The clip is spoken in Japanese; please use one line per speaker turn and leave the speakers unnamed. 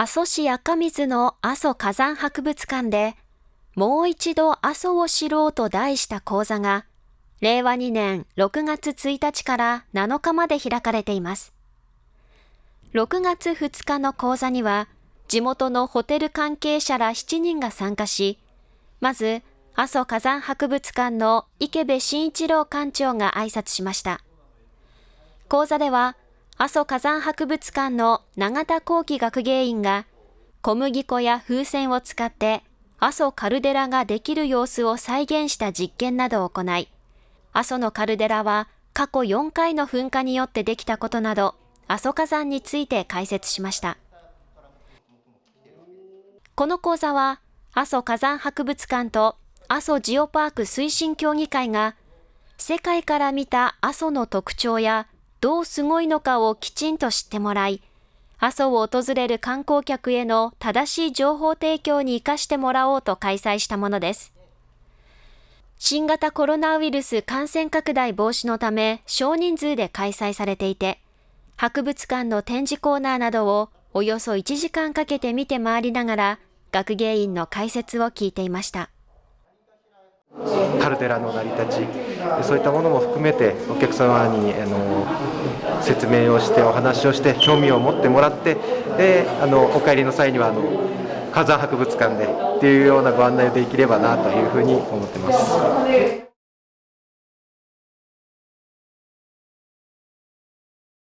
阿蘇市赤水の阿蘇火山博物館で、もう一度阿蘇を知ろうと題した講座が、令和2年6月1日から7日まで開かれています。6月2日の講座には、地元のホテル関係者ら7人が参加し、まず、阿蘇火山博物館の池部慎一郎館長が挨拶しました。講座では、阿蘇火山博物館の永田幸喜学芸員が、小麦粉や風船を使って阿蘇カルデラができる様子を再現した実験などを行い、阿蘇のカルデラは過去4回の噴火によってできたことなど、阿蘇火山について解説しました。この講座は、阿蘇火山博物館と阿蘇ジオパーク推進協議会が、世界から見た阿蘇の特徴やどうすごいのかをきちんと知ってもらい、阿蘇を訪れる観光客への正しい情報提供に生かしてもらおうと開催したものです。新型コロナウイルス感染拡大防止のため少人数で開催されていて、博物館の展示コーナーなどをおよそ1時間かけて見て回りながら、学芸員の解説を聞いていました。
カルデラの成り立ちそういったものも含めてお客様にあの説明をしてお話をして興味を持ってもらってであのお帰りの際にはあの火山博物館でっていうようなご案内できればなというふうに思ってます。